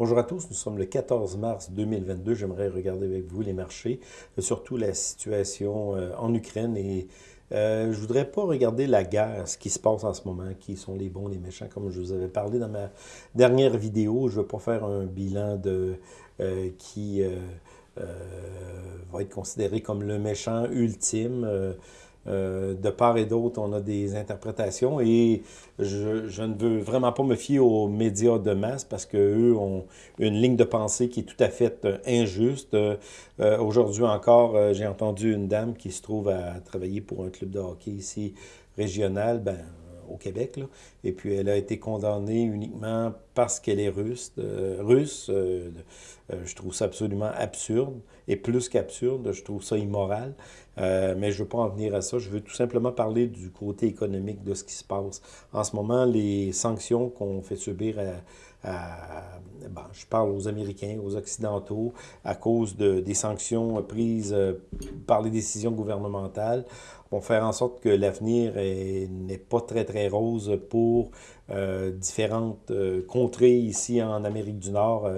Bonjour à tous, nous sommes le 14 mars 2022. J'aimerais regarder avec vous les marchés, euh, surtout la situation euh, en Ukraine et euh, je voudrais pas regarder la guerre, ce qui se passe en ce moment, qui sont les bons, les méchants, comme je vous avais parlé dans ma dernière vidéo. Je ne veux pas faire un bilan de qui va être considéré comme le méchant ultime. Euh, de part et d'autre, on a des interprétations et je, ne veux vraiment pas me fier aux médias de masse parce qu'eux ont une ligne de pensée qui est tout à fait euh, injuste. Euh, aujourd'hui encore, j'ai entendu une dame qui se trouve à travailler pour un club de hockey ici régional. Ben, au Québec. Et puis, elle a été condamnée uniquement parce qu'elle est russe. Euh, russe, euh, euh, je trouve ça absolument absurde. Et plus qu'absurde, je trouve ça immoral. mais je ne veux pas en venir à ça. Je veux tout simplement parler du côté économique de ce qui se passe. En ce moment, les sanctions qu'on fait subir à, ben, je parle aux Américains, aux Occidentaux, à cause de, des sanctions prises par les décisions gouvernementales, vont faire en sorte que l'avenir n'est pas très, très rose pour euh, différentes euh, contrées ici en Amérique du Nord.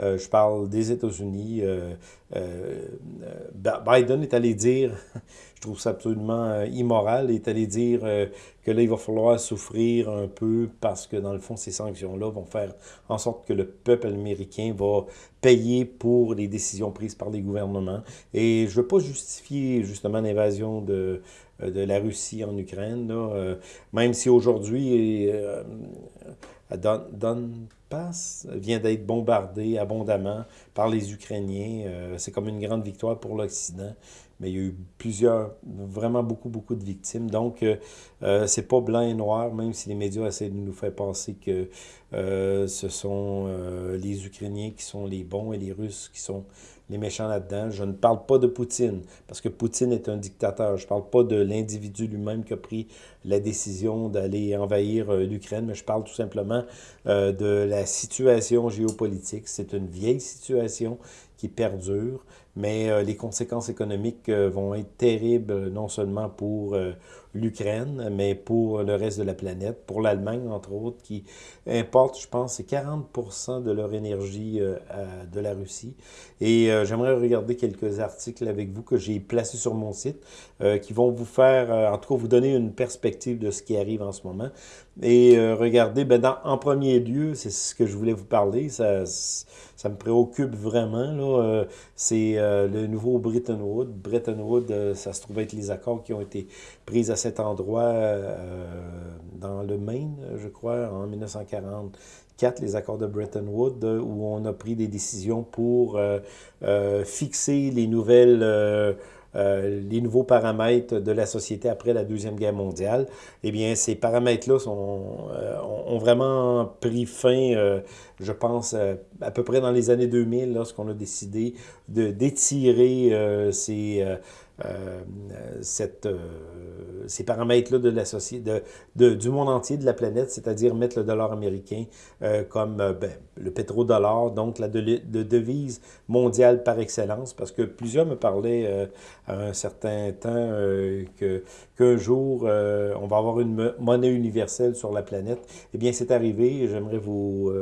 Euh, je parle des États-Unis. Biden est allé dire, je trouve ça absolument immoral, est allé dire que là, il va falloir souffrir un peu parce que, dans le fond, ces sanctions-là vont faire en sorte que le peuple américain va payer pour les décisions prises par les gouvernements. Et je ne veux pas justifier, justement, l'invasion de, de la Russie en Ukraine, là, même si aujourd'hui, Donbass vient d'être bombardé abondamment par les Ukrainiens. Euh, c'est comme une grande victoire pour l'Occident, mais il y a eu plusieurs, vraiment beaucoup, beaucoup de victimes. Donc, euh, euh, c'est pas blanc et noir, même si les médias essaient de nous faire penser que ce sont les Ukrainiens qui sont les bons et les Russes qui sont les méchants là-dedans. Je ne parle pas de Poutine, parce que Poutine est un dictateur. Je ne parle pas de l'individu lui-même qui a pris la décision d'aller envahir euh, l'Ukraine, mais je parle tout simplement euh, de la situation géopolitique. C'est une vieille situation qui perdure, mais euh, les conséquences économiques vont être terribles, non seulement pour l'Ukraine, mais pour le reste de la planète, pour l'Allemagne, entre autres, qui importe, je pense, c'est 40% de leur énergie euh, de la Russie. Et euh, j'aimerais regarder quelques articles avec vous que j'ai placés sur mon site, euh, qui vont vous faire, en tout cas, vous donner une perspective de ce qui arrive en ce moment. Et regardez, ben dans, en premier lieu, c'est ce que je voulais vous parler, ça, ça me préoccupe vraiment, là, c'est le nouveau Bretton Woods. Bretton Woods, ça se trouve être les accords qui ont été pris à cet endroit euh, dans le Maine, je crois, en 1944, les accords de Bretton Woods, où on a pris des décisions pour euh, euh, fixer les nouvelles... les nouveaux paramètres de la société après la Deuxième Guerre mondiale, eh bien, ces paramètres-là ont vraiment pris fin, je pense, à peu près dans les années 2000, lorsqu'on a décidé d'étirer ces euh, cette, euh, ces paramètres-là de société, de, du monde entier, de la planète, c'est-à-dire mettre le dollar américain euh, comme ben, le pétrodollar, donc la de, devise mondiale par excellence, parce que plusieurs me parlaient à un certain temps que qu'un jour, on va avoir une monnaie universelle sur la planète. Eh bien, c'est arrivé, j'aimerais vous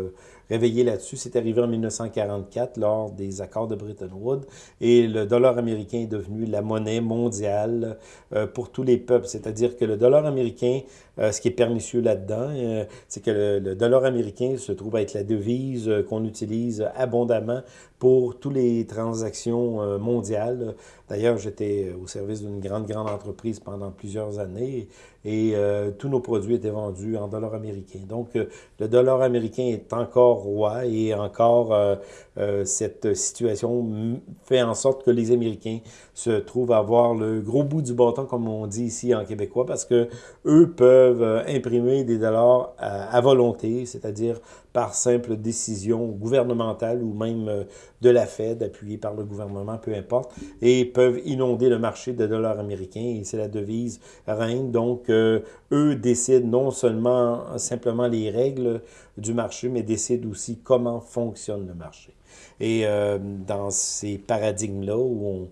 réveiller là-dessus. C'est arrivé en 1944 lors des accords de Bretton Woods et le dollar américain est devenu la monnaie mondiale euh, pour tous les peuples. C'est-à-dire que le dollar américain, ce qui est pernicieux là-dedans, euh, c'est que le, dollar américain se trouve être la devise qu'on utilise abondamment pour toutes les transactions mondiales. D'ailleurs, j'étais au service d'une grande, grande entreprise pendant plusieurs années et tous nos produits étaient vendus en dollars américains. Donc, le dollar américain est encore roi et encore euh, euh, cette situation fait en sorte que les Américains se trouvent à avoir le gros bout du bâton, comme on dit ici en québécois, parce que eux peuvent euh, imprimer des dollars à, volonté, c'est-à-dire par simple décision gouvernementale ou même de la Fed, appuyée par le gouvernement, peu importe, et peuvent inonder le marché de dollars américains, et c'est la devise reine. Donc, eux décident non seulement simplement les règles du marché, mais décident aussi comment fonctionne le marché. Et euh, dans ces paradigmes-là où on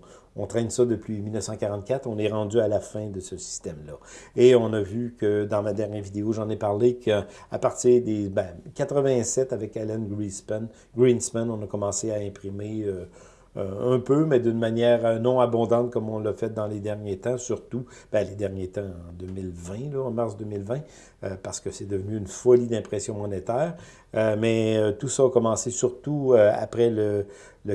traîne ça depuis 1944, on est rendu à la fin de ce système-là. Et on a vu que dans ma dernière vidéo, j'en ai parlé qu'à partir des ben, 87 avec Alan Greenspan, Greenspan, on a commencé à imprimer euh, euh, un peu, mais d'une manière euh, non abondante comme on l'a fait dans les derniers temps, surtout ben, les derniers temps en 2020, là, en mars 2020, euh, parce que c'est devenu une folie d'impression monétaire. mais tout ça a commencé surtout après le,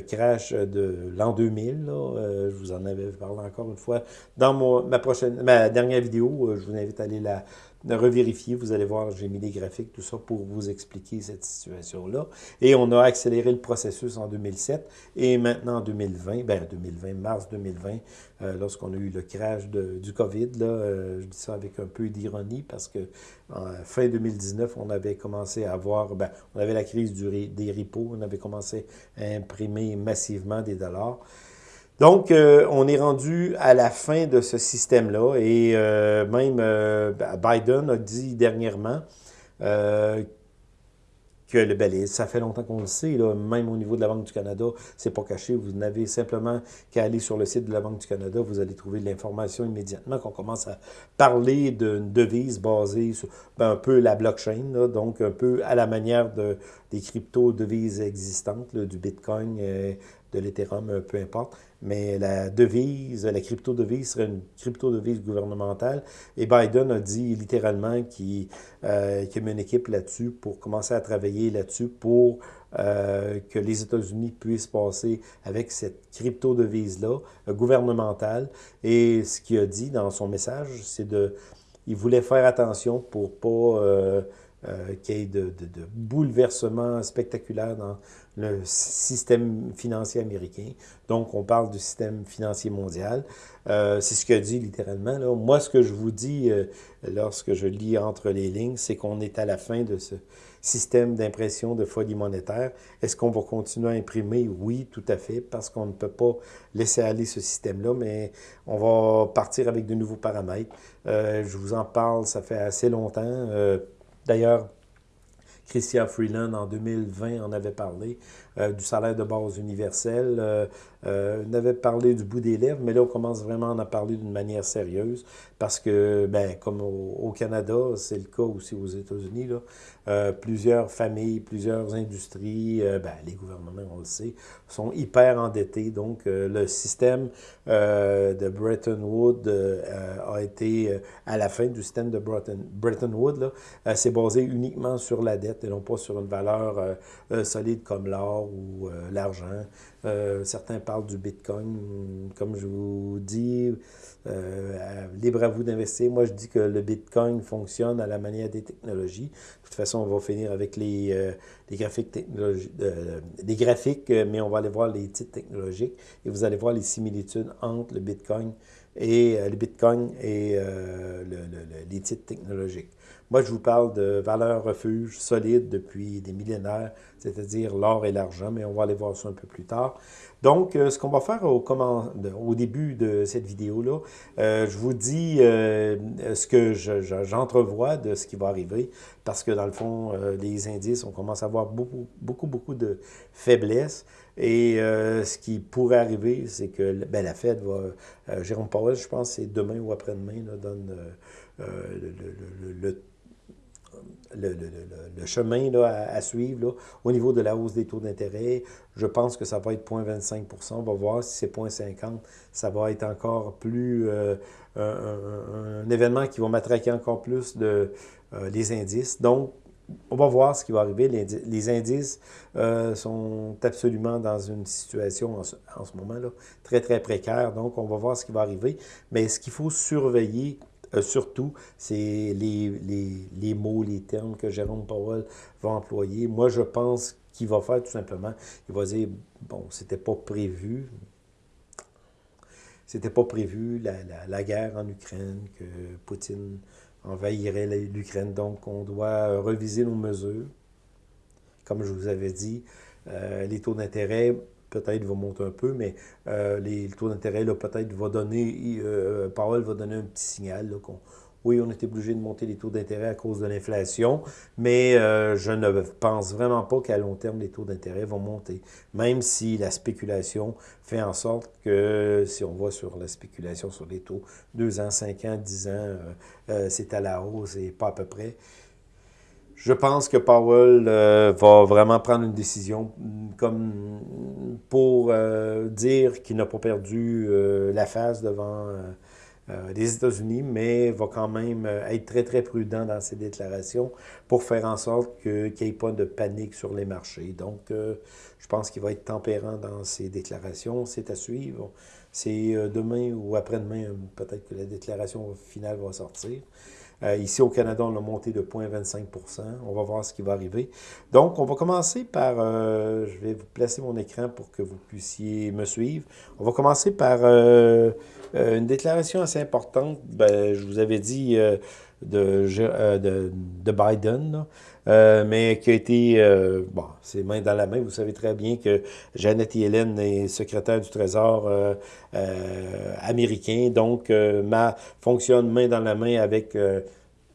crash de l'an 2000. Là, je vous en avais parlé encore une fois dans ma, ma dernière vidéo. je vous invite à aller la, revérifier. Vous allez voir, j'ai mis des graphiques, tout ça, pour vous expliquer cette situation-là. Et on a accéléré le processus en 2007. Et maintenant, en 2020, ben 2020, mars 2020, euh, lorsqu'on a eu le crash du COVID, là, euh, je dis ça avec un peu d'ironie, parce que fin 2019, on avait commencé à avoir, ben, on avait la crise des repos, on avait commencé à imprimer massivement des dollars. Donc, euh, on est rendu à la fin de ce système-là et même euh, Biden a dit dernièrement que le ben, ça fait longtemps qu'on le sait, là, même au niveau de la Banque du Canada, c'est pas caché, vous n'avez simplement qu'à aller sur le site de la Banque du Canada, vous allez trouver l'information immédiatement, qu'on commence à parler d'une devise basée sur ben, un peu la blockchain, donc un peu à la manière de, des crypto-devises existantes, du Bitcoin, de l'Ethereum, peu importe mais la devise, la crypto-devise serait une crypto-devise gouvernementale. Et Biden a dit littéralement qu'il euh, met une équipe là-dessus pour commencer à travailler là-dessus pour euh, que les États-Unis puissent passer avec cette crypto-devise-là euh, gouvernementale. Et ce qu'il a dit dans son message, c'est de... Il voulait faire attention pour pas... Euh, qu'il y ait de, de, de bouleversements spectaculaires dans le système financier américain. Donc, on parle du système financier mondial. Euh, c'est ce que dit littéralement. Moi, ce que je vous dis euh, lorsque je lis entre les lignes, c'est qu'on est à la fin de ce système d'impression de folie monétaire. Est-ce qu'on va continuer à imprimer? Oui, tout à fait, parce qu'on ne peut pas laisser aller ce système-là, mais on va partir avec de nouveaux paramètres. Euh, je vous en parle, ça fait assez longtemps. D'ailleurs, Christian Freeland, en 2020, en avait parlé euh, du salaire de base universel. Euh, euh, on avait parlé du bout des lèvres, mais là, on commence vraiment à en parler d'une manière sérieuse parce que, ben, comme au, Canada, c'est le cas aussi aux États-Unis, plusieurs familles, plusieurs industries, ben, les gouvernements, on le sait, sont hyper endettés. Donc, le système de Bretton Woods a été, à la fin du système de Bretton, Bretton Woods, c'est basé uniquement sur la dette et non pas sur une valeur solide comme l'or ou euh, l'argent. Euh, certains parlent du Bitcoin. Comme je vous dis, euh, libre à vous d'investir. Moi, je dis que le Bitcoin fonctionne à la manière des technologies. De toute façon, on va finir avec les, graphiques mais on va aller voir les titres technologiques et vous allez voir les similitudes entre le Bitcoin et le Bitcoin et les titres technologiques. Moi, je vous parle de valeurs refuge solides depuis des millénaires, c'est-à-dire l'or et l'argent, mais on va aller voir ça un peu plus tard. Donc, euh, ce qu'on va faire au, comment, au début de cette vidéo-là, euh, je vous dis euh, ce que j'entrevois de ce qui va arriver, parce que dans le fond, les indices, on commence à avoir beaucoup, beaucoup, beaucoup de faiblesses. Et ce qui pourrait arriver, c'est que ben, la Fed va... Jérôme Powell, je pense, c'est demain ou après-demain, donne le, chemin là, à, suivre au niveau de la hausse des taux d'intérêt. Je pense que ça va être 0,25 On va voir si c'est 0,50 Ça va être encore plus euh, un, événement qui va matraquer encore plus de, euh, les indices. Donc, on va voir ce qui va arriver. Les, indices euh, sont absolument dans une situation en ce, en ce moment-là très, très précaire. Donc, on va voir ce qui va arriver. Mais ce qu'il faut surveiller euh, surtout, c'est les, les, mots, les termes que Jérôme Powell va employer. Moi, je pense qu'il va faire tout simplement, il va dire, bon, c'était pas prévu, c'était pas prévu la, la, la, guerre en Ukraine, que Poutine envahirait l'Ukraine, donc on doit reviser nos mesures. Comme je vous avais dit, euh, les taux d'intérêt peut-être va monter un peu, mais euh, les, le taux d'intérêt, peut-être va donner, euh, Powell va donner un petit signal qu'on Oui, on était obligé de monter les taux d'intérêt à cause de l'inflation, mais euh, je ne pense vraiment pas qu'à long terme, les taux d'intérêt vont monter, même si la spéculation fait en sorte que, si on voit sur la spéculation sur les taux, 2 ans, 5 ans, 10 ans, euh, c'est à la hausse et pas à peu près. Je pense que Powell euh, va vraiment prendre une décision mm, comme pour euh, dire qu'il n'a pas perdu euh, la face devant les États-Unis, mais va quand même être très, très prudent dans ses déclarations pour faire en sorte qu'il n'y ait pas de panique sur les marchés. Donc, je pense qu'il va être tempérant dans ses déclarations. C'est à suivre. C'est demain ou après-demain, peut-être que la déclaration finale va sortir. Euh, ici au Canada, on a monté de 0,25% On va voir ce qui va arriver. Donc, on va commencer par, euh, je vais vous placer mon écran pour que vous puissiez me suivre. On va commencer par euh, une déclaration assez importante. Ben, je vous avais dit de, de, de, Biden, mais qui a été, bon, c'est main dans la main. Vous savez très bien que Janet Yellen est secrétaire du Trésor américain, donc fonctionne main dans la main avec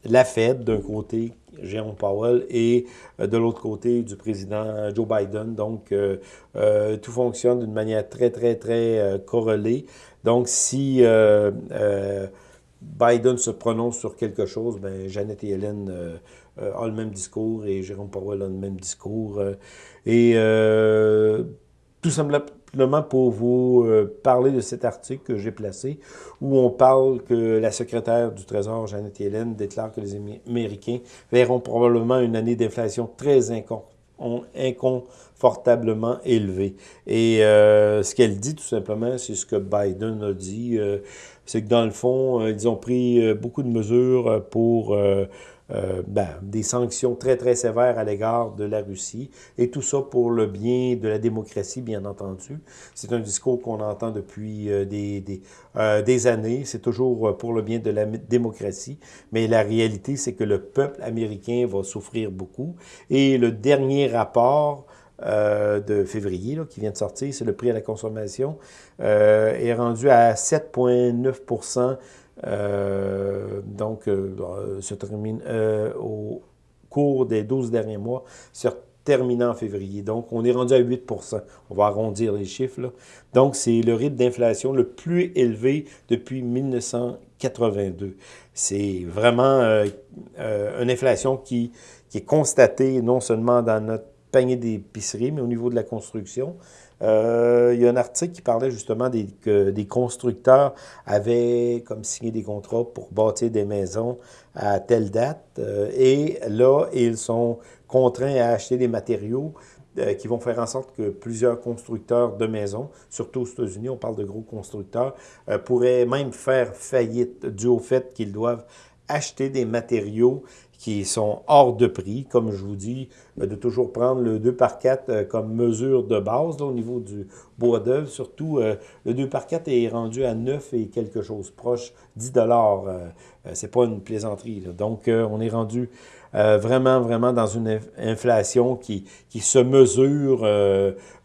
la Fed d'un côté, Jérôme Powell, et euh, de l'autre côté du président Joe Biden. Donc, euh, euh, tout fonctionne d'une manière très, très, très corrélée. Donc, si Biden se prononce sur quelque chose, ben, Janet et Hélène ont le même discours et Jérôme Powell a le même discours. et tout simplement pour vous euh, parler de cet article que j'ai placé, où on parle que la secrétaire du Trésor, Janet Yellen, déclare que les Américains verront probablement une année d'inflation très inconfortablement élevée. Et euh, ce qu'elle dit, tout simplement, c'est ce que Biden a dit, euh, c'est que dans le fond, ils ont pris beaucoup de mesures pour euh, ben, des sanctions très, très sévères à l'égard de la Russie, et tout ça pour le bien de la démocratie, bien entendu. C'est un discours qu'on entend depuis euh, des, des, euh, des années, c'est toujours pour le bien de la démocratie, mais la réalité, c'est que le peuple américain va souffrir beaucoup, et le dernier rapport de février, qui vient de sortir, c'est le prix à la consommation, est rendu à 7,9 euh, donc, euh, se termine euh, au cours des 12 derniers mois, se terminant en février. Donc, on est rendu à 8% On va arrondir les chiffres. Donc, c'est le rythme d'inflation le plus élevé depuis 1982. C'est vraiment une inflation qui, qui est constatée non seulement dans notre panier d'épicerie, mais au niveau de la construction. Euh, il y a un article qui parlait justement des, que des constructeurs avaient comme signé des contrats pour bâtir des maisons à telle date. Euh, et là, ils sont contraints à acheter des matériaux euh, qui vont faire en sorte que plusieurs constructeurs de maisons, surtout aux États-Unis, on parle de gros constructeurs, pourraient même faire faillite dû au fait qu'ils doivent acheter des matériaux qui sont hors de prix, comme je vous dis, euh, de toujours prendre le 2 par 4 euh, comme mesure de base au niveau du bois d'œuvre. Surtout, euh, le 2 par 4 est rendu à 9 et quelque chose proche, 10 dollars. C'est pas une plaisanterie. Donc, on est rendu vraiment, vraiment dans une inflation qui, qui se mesure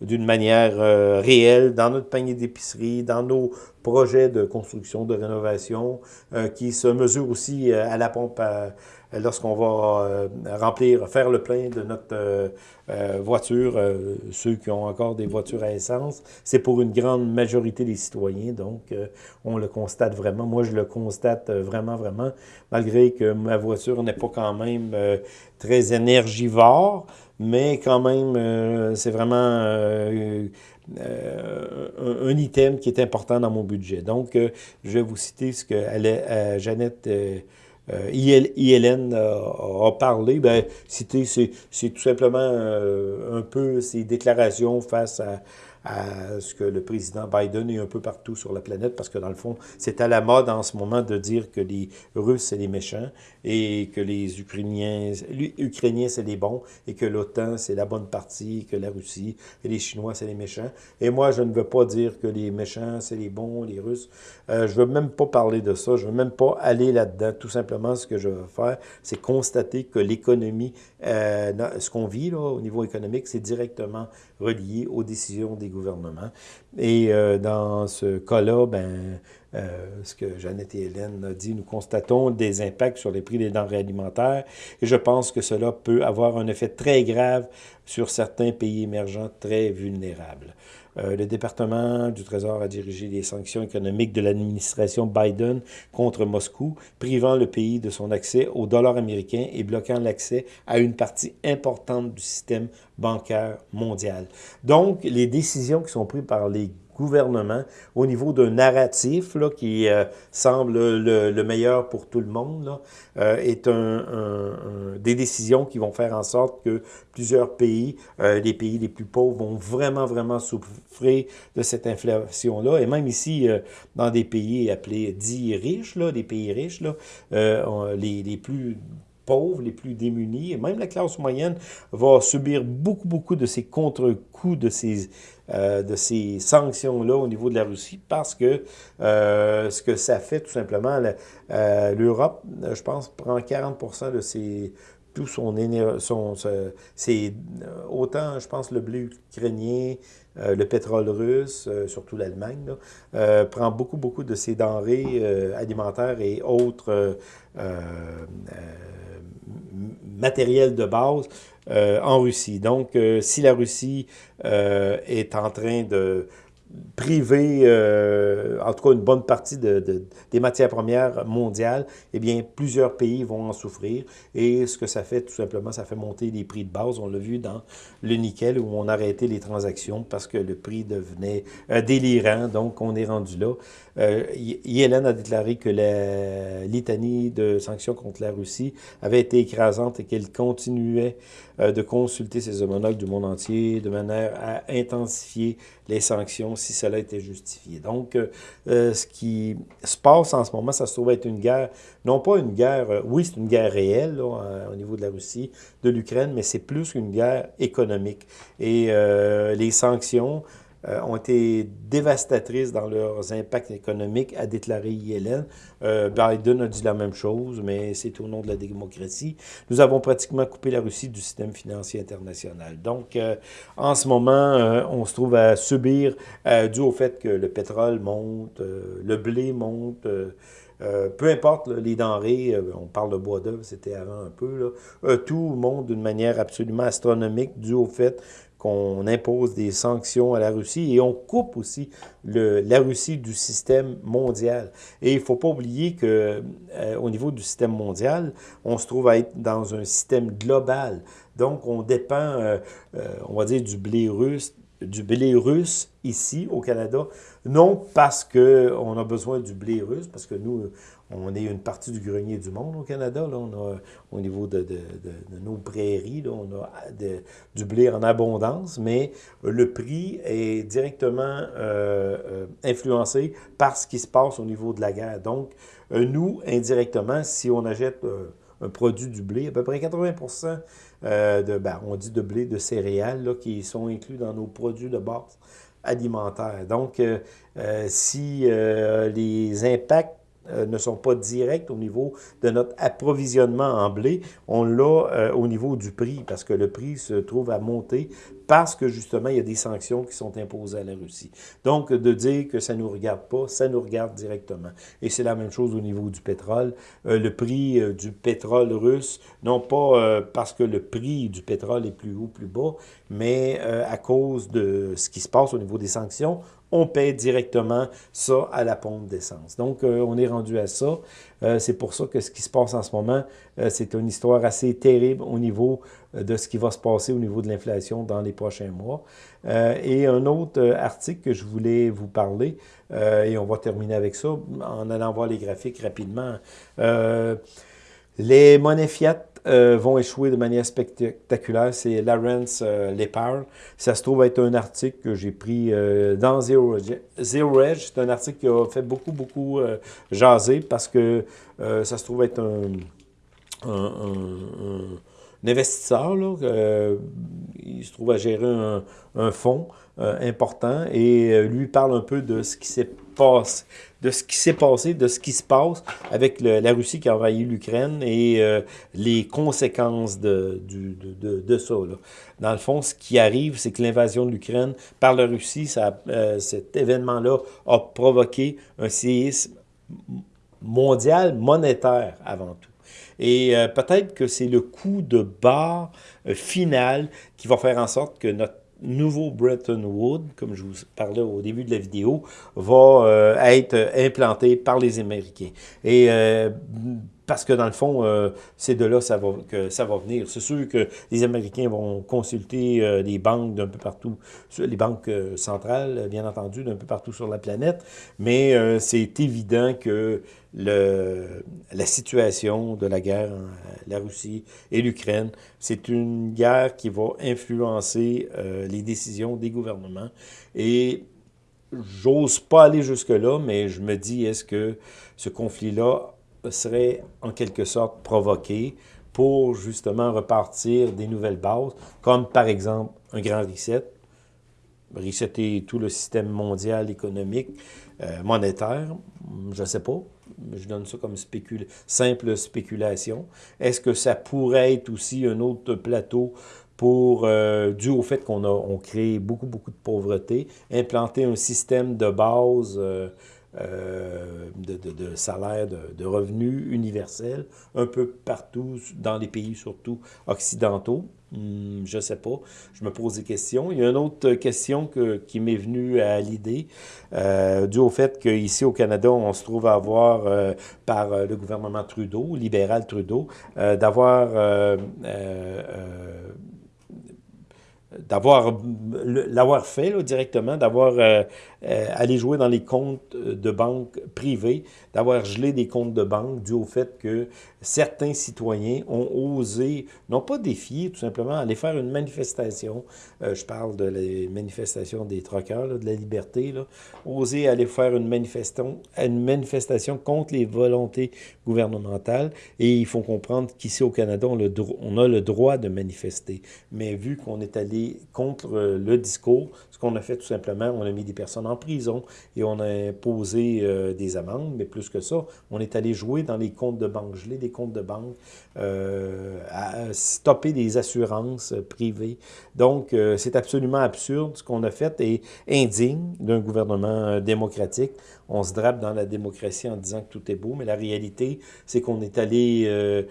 d'une manière réelle dans notre panier d'épicerie, dans nos projets de construction, de rénovation, qui se mesure aussi à la pompe à, lorsqu'on va euh, remplir, faire le plein de notre euh, euh, voiture, ceux qui ont encore des voitures à essence, c'est pour une grande majorité des citoyens, donc on le constate vraiment. Moi, je le constate vraiment, vraiment, malgré que ma voiture n'est pas quand même très énergivore, mais quand même, c'est vraiment un, item qui est important dans mon budget. Donc, je vais vous citer ce que Jeannette euh, ILN a, parlé, ben, c'est tout simplement euh, un peu ses déclarations face à, à ce que le président Biden est un peu partout sur la planète, parce que dans le fond, c'est à la mode en ce moment de dire que les Russes, c'est les méchants, et que les Ukrainiens, les Ukrainiens c'est les bons, et que l'OTAN, c'est la bonne partie, que la Russie et les Chinois, c'est les méchants. Et moi, je ne veux pas dire que les méchants, c'est les bons, les Russes. Euh, je veux même pas parler de ça, je veux même pas aller là-dedans. Tout simplement, ce que je veux faire, c'est constater que l'économie, euh, ce qu'on vit là, au niveau économique, c'est directement relié aux décisions des gouvernement. Et euh, dans ce cas-là, ben, ce que Jeannette et Hélène ont dit, nous constatons des impacts sur les prix des denrées alimentaires et je pense que cela peut avoir un effet très grave sur certains pays émergents très vulnérables. Euh, le département du Trésor a dirigé les sanctions économiques de l'administration Biden contre Moscou, privant le pays de son accès au dollar américain et bloquant l'accès à une partie importante du système bancaire mondial. Donc, les décisions qui sont prises par les gouvernement au niveau d'un narratif là, qui euh, semble le, meilleur pour tout le monde, euh, est un, des décisions qui vont faire en sorte que plusieurs pays, euh, les pays les plus pauvres, vont vraiment, vraiment souffrir de cette inflation-là. Et même ici, dans des pays appelés dits riches, là, des pays riches, là, les, les plus pauvres, les plus démunis, et même la classe moyenne va subir beaucoup, beaucoup de ces contre-coups, de ces, euh, de ces sanctions-là au niveau de la Russie, parce que euh, ce que ça fait, tout simplement, euh, l'Europe, je pense, prend 40% de ses tout son, son c'est autant, je pense, le blé ukrainien, le pétrole russe, surtout l'Allemagne, prend beaucoup, beaucoup de ses denrées alimentaires et autres matériel de base euh, en Russie. Donc, euh, si la Russie euh, est en train de priver, euh, en tout cas une bonne partie de, des matières premières mondiales, eh bien, plusieurs pays vont en souffrir. Et ce que ça fait, tout simplement, ça fait monter les prix de base. On l'a vu dans le nickel où on a arrêté les transactions parce que le prix devenait euh, délirant. Donc, on est rendu là. Euh, Yellen a déclaré que la litanie de sanctions contre la Russie avait été écrasante et qu'elle continuait de consulter ses homologues du monde entier de manière à intensifier les sanctions si cela était justifié. Donc, euh, euh, ce qui se passe en ce moment, ça se trouve être une guerre, non pas une guerre, oui, c'est une guerre réelle au niveau de la Russie, de l'Ukraine, mais c'est plus qu'une guerre économique. Et les sanctions euh, ont été dévastatrices dans leurs impacts économiques, a déclaré Yellen. Euh, Biden a dit la même chose, mais c'est au nom de la démocratie. Nous avons pratiquement coupé la Russie du système financier international. Donc, euh, en ce moment, on se trouve à subir, dû au fait que le pétrole monte, le blé monte, peu importe les denrées, on parle de bois d'œuvre, c'était avant un peu, tout monte d'une manière absolument astronomique dû au fait qu'on impose des sanctions à la Russie et on coupe aussi le, la Russie du système mondial. Et il ne faut pas oublier que euh, au niveau du système mondial, on se trouve à être dans un système global. Donc, on dépend, euh, euh, on va dire, du blé russe, du blé russe ici au Canada, non parce qu'on a besoin du blé russe, parce que nous, on est une partie du grenier du monde au Canada. Là. On a, au niveau de, de, de, nos prairies, là, on a du blé en abondance, mais le prix est directement euh, euh, influencé par ce qui se passe au niveau de la guerre. Donc, euh, nous, indirectement, si on achète un produit du blé, à peu près 80% de, ben, on dit de blé, de céréales, là, qui sont inclus dans nos produits de base alimentaires. Donc, si les impacts euh, ne sont pas directs au niveau de notre approvisionnement en blé, on l'a euh, au niveau du prix, parce que le prix se trouve à monter parce que justement, il y a des sanctions qui sont imposées à la Russie. Donc, de dire que ça ne nous regarde pas, ça nous regarde directement. Et c'est la même chose au niveau du pétrole. Euh, le prix du pétrole russe, non pas parce que le prix du pétrole est plus haut, plus bas, mais à cause de ce qui se passe au niveau des sanctions, on paie directement ça à la pompe d'essence. Donc, euh, on est rendu à ça. Euh, c'est pour ça que ce qui se passe en ce moment, euh, c'est une histoire assez terrible au niveau de ce qui va se passer au niveau de l'inflation dans les prochains mois. et un autre article que je voulais vous parler, et on va terminer avec ça en allant voir les graphiques rapidement. les monnaies fiat euh, vont échouer de manière spectaculaire. C'est Lawrence euh. Ça se trouve être un article que j'ai pris euh, dans Zero, Zero Edge. C'est un article qui a fait beaucoup, beaucoup jaser parce que ça se trouve être un, investisseur, là, il se trouve à gérer un fonds important et lui parle un peu de ce qui s'est passé, de ce qui s'est passé, de ce qui se passe avec la Russie qui a envahi l'Ukraine et euh, les conséquences de, ça. Dans le fond, ce qui arrive, c'est que l'invasion de l'Ukraine par la Russie, euh, cet événement-là a provoqué un séisme mondial monétaire avant tout. Et euh, peut-être que c'est le coup de barre final qui va faire en sorte que notre nouveau Bretton Woods, comme je vous parlais au début de la vidéo, va euh, être implanté par les Américains. Et euh, parce que dans le fond, euh, c'est de là ça va, que ça va venir. C'est sûr que les Américains vont consulter euh, les banques d'un peu partout, les banques euh, centrales, bien entendu, d'un peu partout sur la planète, mais c'est évident que la situation de la guerre, la Russie et l'Ukraine, c'est une guerre qui va influencer les décisions des gouvernements. Et j'ose pas aller jusque-là, mais je me dis, est-ce que ce conflit-là serait en quelque sorte provoqué pour justement repartir des nouvelles bases, comme par exemple un grand reset, resetter tout le système mondial économique, euh, monétaire, je ne sais pas, je donne ça comme simple spéculation. Est-ce que ça pourrait être aussi un autre plateau pour, euh, dû au fait qu'on a on crée beaucoup, beaucoup de pauvreté, implanter un système de base euh, euh, de, de, salaire, de, revenus universels, un peu partout dans les pays, surtout occidentaux. Hmm, je ne sais pas. Je me pose des questions. Il y a une autre question que, qui m'est venue à l'idée, euh, dû au fait qu'ici au Canada, on se trouve à avoir, euh, par le gouvernement Trudeau, libéral Trudeau, d'avoir d'avoir l'avoir fait directement, d'avoir euh, euh, allé jouer dans les comptes de banque privés, d'avoir gelé des comptes de banque dû au fait que certains citoyens ont osé, non pas défier, tout simplement, aller faire une manifestation, euh, je parle de la manifestation des troqueurs, de la liberté, là, oser aller faire une manifestation, une manifestation contre les volontés gouvernementales, et il faut comprendre qu'ici au Canada, on, a le droit de manifester, mais vu qu'on est allé contre euh, le discours. Ce qu'on a fait tout simplement, on a mis des personnes en prison et on a imposé euh, des amendes, mais plus que ça, on est allé jouer dans les comptes de banque, comptes de banque, euh, à stopper des assurances privées. Donc, c'est absolument absurde ce qu'on a fait et indigne d'un gouvernement démocratique. On se drape dans la démocratie en disant que tout est beau, mais la réalité, c'est qu'on est allé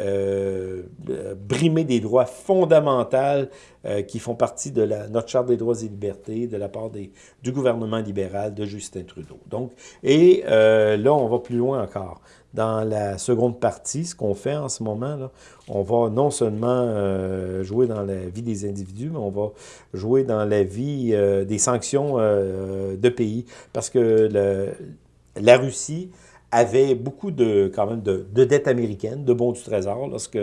euh, brimer des droits fondamentaux euh, qui font partie de notre Charte des droits et libertés de la part du gouvernement libéral de Justin Trudeau. Et euh, là, on va plus loin encore. Dans la seconde partie, ce qu'on fait en ce moment, on va non seulement jouer dans la vie des individus, mais on va jouer dans la vie des sanctions de pays. Parce que la Russie avait beaucoup de, quand même, de, dettes américaines, de bons du trésor. Lorsque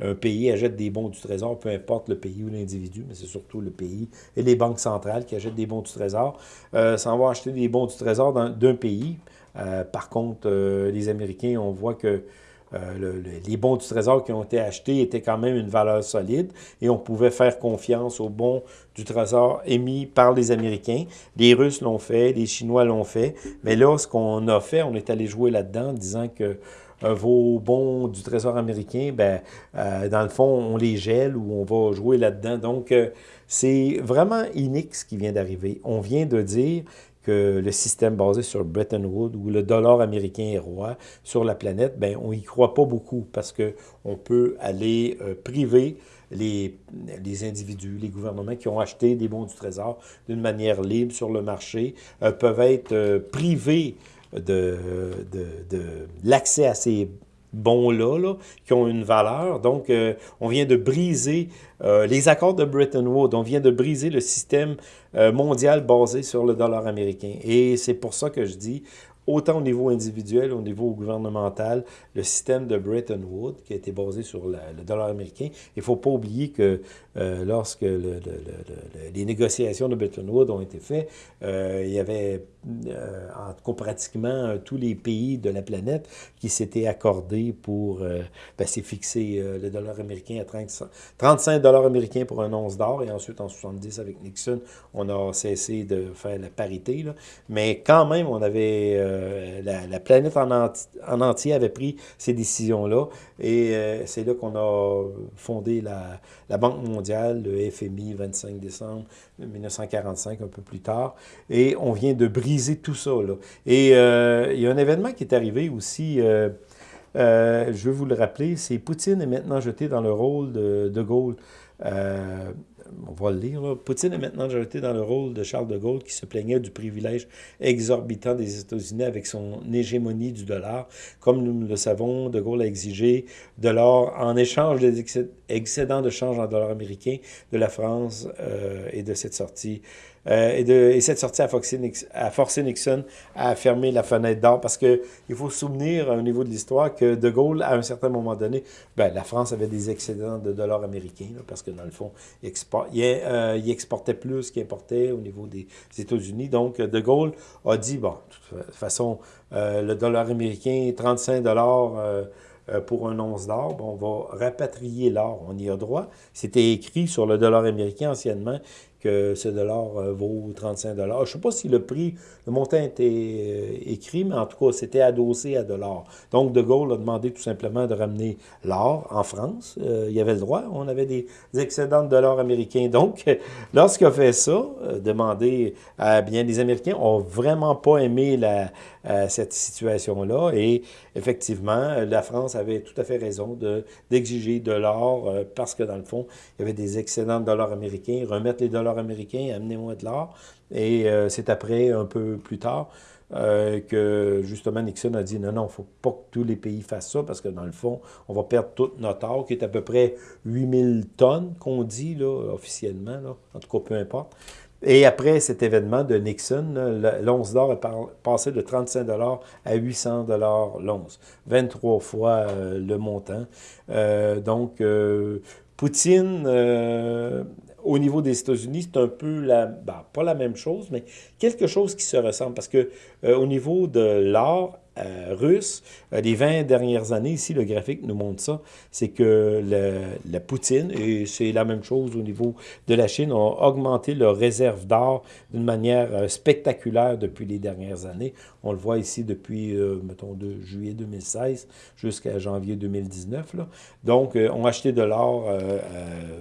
un pays achète des bons du trésor, peu importe le pays ou l'individu, mais c'est surtout le pays et les banques centrales qui achètent des bons du trésor, euh, s'en vont acheter des bons du trésor d'un pays. Euh, par contre, euh, les Américains, on voit que euh, les bons du Trésor qui ont été achetés étaient quand même une valeur solide et on pouvait faire confiance aux bons du Trésor émis par les Américains. Les Russes l'ont fait, les Chinois l'ont fait, mais là, ce qu'on a fait, on est allé jouer là-dedans en disant que euh, vos bons du Trésor américain, ben, euh, dans le fond, on les gèle ou on va jouer là-dedans. Donc, c'est vraiment inique ce qui vient d'arriver. On vient de dire que le système basé sur Bretton Woods, où le dollar américain est roi sur la planète, ben, on n'y croit pas beaucoup parce qu'on peut aller euh, priver les, individus, les gouvernements qui ont acheté des bons du Trésor d'une manière libre sur le marché, euh, peuvent être euh, privés de, de, de l'accès à ces bons-là, là, qui ont une valeur. Donc, euh, on vient de briser euh, les accords de Bretton Woods. On vient de briser le système euh, mondial basé sur le dollar américain. Et c'est pour ça que je dis, autant au niveau individuel, au niveau gouvernemental, le système de Bretton Woods, qui a été basé sur le dollar américain. Il ne faut pas oublier que euh, lorsque les négociations de Bretton Woods ont été faites, euh, il y avait euh, en pratiquement tous les pays de la planète qui s'étaient accordés pour ben, fixer le dollar américain à 30, 35 dollars américains pour un once d'or, et ensuite en 70 avec Nixon, on a cessé de faire la parité. Mais quand même, on avait la, planète en, en, entier avait pris ces décisions-là, et c'est là qu'on a fondé la, Banque mondiale, le FMI, 25 décembre 1945, un peu plus tard. Et on vient de briser tout ça. Là. Et euh, il y a un événement qui est arrivé aussi, euh, euh, je veux vous le rappeler, c'est Poutine est maintenant jeté dans le rôle de De Gaulle on va le lire, Poutine est maintenant jeté dans le rôle de Charles de Gaulle qui se plaignait du privilège exorbitant des États-Unis avec son hégémonie du dollar. Comme nous le savons, de Gaulle a exigé de l'or en échange des excédents de change en dollars américains de la France euh, et de cette sortie euh, et, de, et, cette sortie a forcé, Nixon à fermer la fenêtre d'or parce qu'il faut se souvenir au niveau de l'histoire que De Gaulle, à un certain moment donné, ben, la France avait des excédents de dollars américains parce que dans le fond, il, euh, il, exportait plus qu'il importait au niveau des États-Unis. Donc, De Gaulle a dit, bon, de toute façon, euh, le dollar américain, 35 dollars pour un once d'or, on va rapatrier l'or, on y a droit. C'était écrit sur le dollar américain anciennement ce dollar euh, vaut 35 dollars. Je ne sais pas si le prix, le montant était euh, écrit, mais en tout cas, c'était adossé à de l'or. Donc, De Gaulle a demandé tout simplement de ramener l'or en France. Euh, il y avait le droit. On avait des excédents de dollars américains. Donc, lorsqu'il a fait ça, demander à bien les Américains n'ont vraiment pas aimé cette situation-là. Et effectivement, la France avait tout à fait raison d'exiger de, l'or parce que, dans le fond, il y avait des excédents de dollars américains. Remettre les dollars américain, amenez-moi de l'or. Et euh, c'est après, un peu plus tard, euh, que justement Nixon a dit non, non, il ne faut pas que tous les pays fassent ça parce que dans le fond, on va perdre tout notre or, qui est à peu près 8000 tonnes qu'on dit là, officiellement, là. en tout cas, peu importe. Et après cet événement de Nixon, l'once d'or est passé de 35 à 800 l'once, 23 fois euh, le montant. donc, Poutine au niveau des États-Unis, c'est un peu la, ben, pas la même chose, mais quelque chose qui se ressemble. Parce que euh, au niveau de l'art, euh, russe. Euh, les 20 dernières années, ici, le graphique nous montre ça, c'est que la Poutine, et c'est la même chose au niveau de la Chine, ont augmenté leurs réserves d'or d'une manière euh, spectaculaire depuis les dernières années. On le voit ici depuis, mettons, de juillet 2016 jusqu'à janvier 2019. Là. Donc, ont acheté de l'or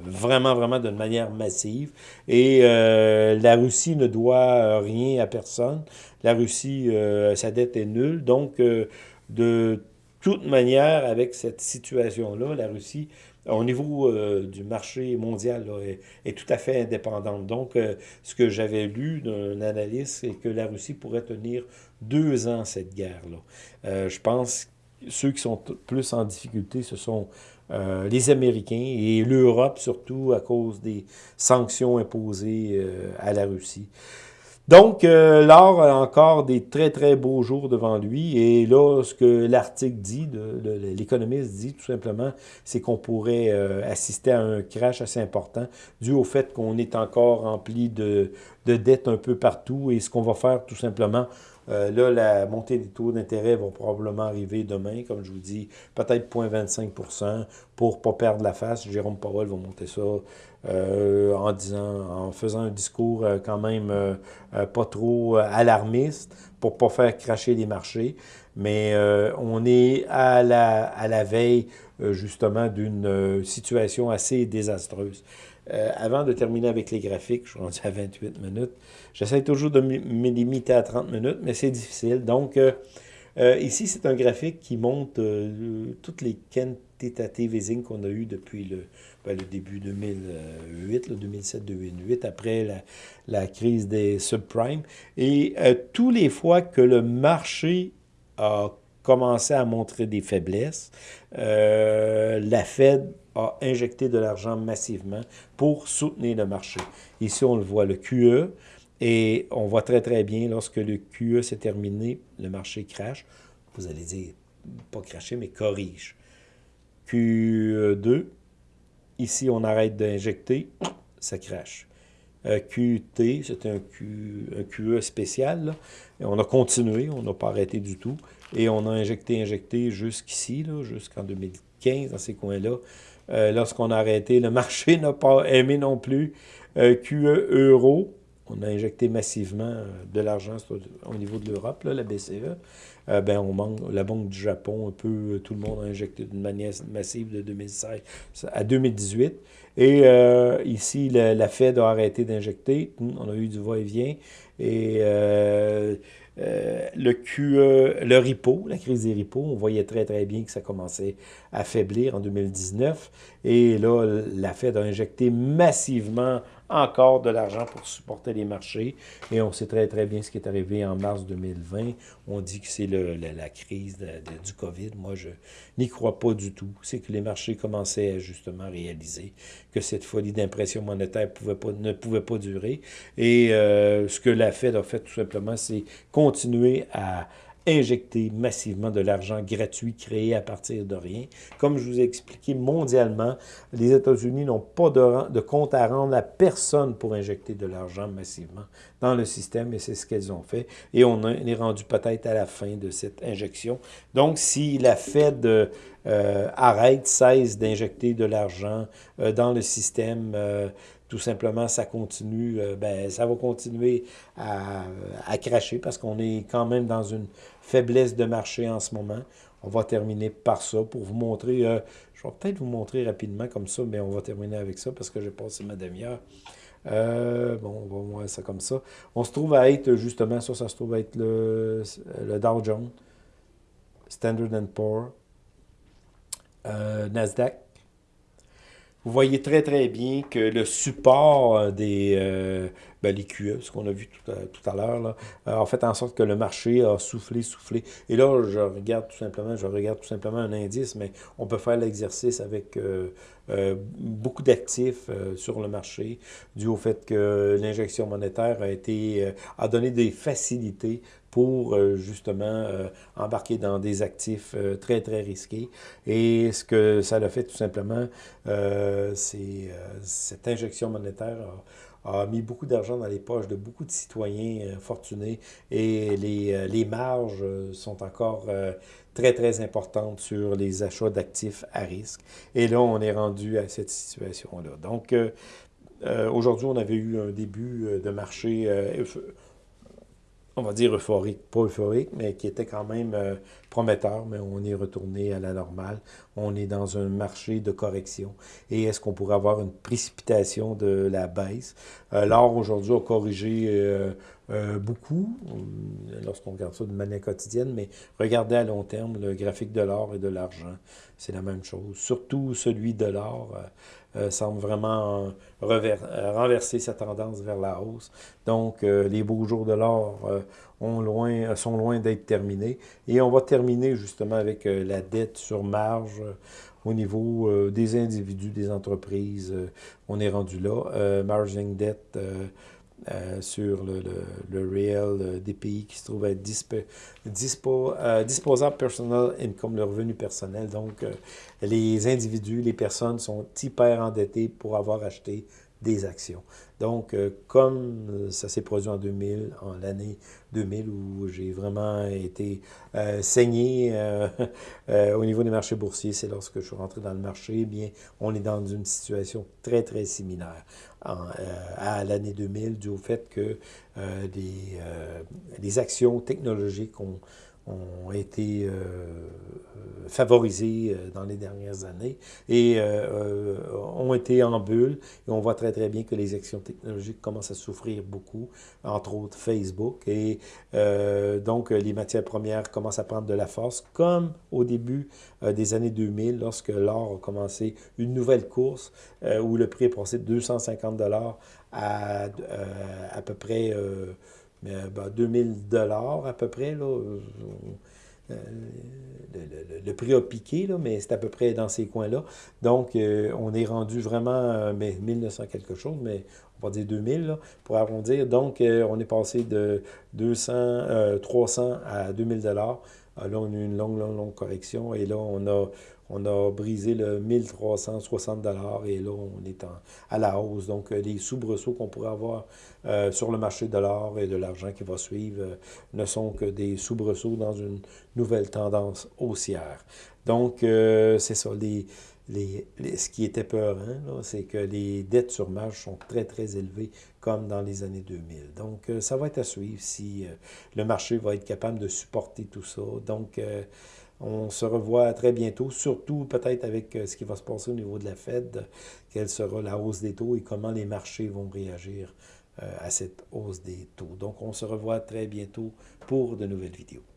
vraiment, vraiment d'une manière massive. Et la Russie ne doit rien à personne. La Russie, euh, sa dette est nulle. Donc, euh, de toute manière, avec cette situation-là, la Russie, au niveau euh, du marché mondial, est, tout à fait indépendante. Donc, ce que j'avais lu d'un analyste, c'est que la Russie pourrait tenir deux ans cette guerre-là. je pense que ceux qui sont plus en difficulté, ce sont les Américains et l'Europe, surtout à cause des sanctions imposées à la Russie. Donc, euh, l'or a encore des très, très beaux jours devant lui. Et là, ce que l'article dit, l'économiste dit tout simplement, c'est qu'on pourrait euh, assister à un crash assez important dû au fait qu'on est encore rempli de dettes un peu partout. Et ce qu'on va faire tout simplement, euh, là, la montée des taux d'intérêt va probablement arriver demain, comme je vous dis, peut-être 0,25 pour ne pas perdre la face. Jérôme Powell va monter ça euh, en disant, en faisant un discours euh, quand même pas trop alarmiste pour ne pas faire cracher les marchés. Mais on est à la, à la veille justement d'une situation assez désastreuse. Avant de terminer avec les graphiques, je suis rendu à 28 minutes, J'essaie toujours de me limiter à 30 minutes, mais c'est difficile. Donc, euh, euh, ici, c'est un graphique qui montre euh, toutes les quantitative easing qu'on a eues depuis le, ben, le début 2008, 2007-2008, après la, la, crise des subprimes. Et tous les fois que le marché a commencé à montrer des faiblesses, la Fed a injecté de l'argent massivement pour soutenir le marché. Ici, on le voit, le QE, Et on voit très très bien, lorsque le QE s'est terminé, le marché crash. Vous allez dire, pas cracher, mais corrige. Q2, ici on arrête d'injecter, ça crache. Euh, QT, c'était un, QE spécial. On a continué, on n'a pas arrêté du tout. Et on a injecté, injecté jusqu'ici, jusqu'en 2015, dans ces coins-là. Euh, lorsqu'on a arrêté, le marché n'a pas aimé non plus. Euh, QE euro, on a injecté massivement de l'argent au niveau de l'Europe, la BCE. ben, on manque, la Banque du Japon, un peu, tout le monde a injecté d'une manière massive de 2016 à 2018. Et euh, ici, la, Fed a arrêté d'injecter. On a eu du va-et-vient. Et, euh, euh, le QE, le RIPO, la crise des RIPO, on voyait très très bien que ça commençait à faiblir en 2019. Et là, la Fed a injecté massivement encore de l'argent pour supporter les marchés. Et on sait très, très bien ce qui est arrivé en mars 2020. On dit que c'est la, crise du COVID. Moi, je n'y crois pas du tout. C'est que les marchés commençaient à justement réaliser que cette folie d'impression monétaire ne pouvait pas durer. Et euh, ce que la Fed a fait tout simplement, c'est continuer à injecter massivement de l'argent gratuit créé à partir de rien. Comme je vous ai expliqué, mondialement, les États-Unis n'ont pas de, compte à rendre à personne pour injecter de l'argent massivement dans le système, et c'est ce qu'elles ont fait. Et on est rendu peut-être à la fin de cette injection. Donc, si la Fed euh, arrête, cesse d'injecter de l'argent euh, dans le système, euh, tout simplement, ça continue, ben, ça va continuer à cracher parce qu'on est quand même dans une faiblesse de marché en ce moment. On va terminer par ça pour vous montrer, euh, je vais peut-être vous montrer rapidement comme ça, mais on va terminer avec ça parce que j'ai passé ma demi-heure. Euh, bon, on va voir ça comme ça. On se trouve à être, justement, ça, ça se trouve à être le, le Dow Jones, Standard Poor's, euh, Nasdaq. Vous voyez très, très bien que le support des, ben, les QE, ce qu'on a vu tout à, l'heure, euh, en fait en sorte que le marché a soufflé, soufflé. Et là, je regarde tout simplement, je regarde tout simplement un indice, mais on peut faire l'exercice avec euh, euh, beaucoup d'actifs sur le marché, dû au fait que l'injection monétaire a été a donné des facilités pour justement embarquer dans des actifs très, très risqués. Et ce que ça a fait tout simplement, c'est cette injection monétaire a mis beaucoup d'argent dans les poches de beaucoup de citoyens euh, fortunés et les, euh, les marges euh, sont encore très, très importantes sur les achats d'actifs à risque. Et là, on est rendu à cette situation-là. Donc, aujourd'hui, on avait eu un début de marché on va dire euphorique, pas euphorique, mais qui était quand même euh, prometteur, mais on est retourné à la normale. On est dans un marché de correction. Et est-ce qu'on pourrait avoir une précipitation de la baisse? Euh, L'or, aujourd'hui, a corrigé euh, euh, beaucoup, lorsqu'on regarde ça de manière quotidienne, mais regardez à long terme le graphique de l'or et de l'argent, c'est la même chose. Surtout celui de l'or semble vraiment renverser sa tendance vers la hausse. Donc, les beaux jours de l'or sont loin d'être terminés. Et on va terminer justement avec euh, la dette sur marge euh, au niveau euh, des individus, des entreprises. on est rendu là. margin debt sur le, le, réel des pays qui se trouvent à être disposable personnel income, le revenu personnel. Donc, les individus, les personnes sont hyper endettés pour avoir acheté des actions. Donc, euh, comme euh, ça s'est produit en 2000, en l'année 2000, où j'ai vraiment été euh, saigné au niveau des marchés boursiers, c'est lorsque je suis rentré dans le marché, eh bien, on est dans une situation très, très similaire à l'année 2000, dû au fait que les actions technologiques ont ont été euh, euh, favorisés euh, dans les dernières années et ont été en bulle. Et on voit très, très bien que les actions technologiques commencent à souffrir beaucoup, entre autres Facebook. Et donc, les matières premières commencent à prendre de la force, comme au début des années 2000, lorsque l'or a commencé une nouvelle course où le prix est passé de 250 dollars à à peu près mais 2000 ben, dollars à peu près. Là, le, prix a piqué, là, mais c'est à peu près dans ces coins-là. Donc, on est rendu vraiment, mais 1900 quelque chose, mais on va dire 2000 là, pour arrondir. Donc, on est passé de 200, 300 à 2000 dollars. Là, on a eu une longue, longue, longue correction et là, on a on a brisé le 1360 et là, on est à la hausse. Donc, euh, les soubresauts qu'on pourrait avoir euh, sur le marché de l'or et de l'argent qui va suivre euh, ne sont que des soubresauts dans une nouvelle tendance haussière. Donc, c'est ça. Les, ce qui était peur, c'est que les dettes sur marge sont très, très élevées, comme dans les années 2000. Donc, ça va être à suivre si le marché va être capable de supporter tout ça. Donc, on se revoit très bientôt, surtout peut-être avec euh, ce qui va se passer au niveau de la Fed, quelle sera la hausse des taux et comment les marchés vont réagir euh, à cette hausse des taux. Donc, on se revoit très bientôt pour de nouvelles vidéos.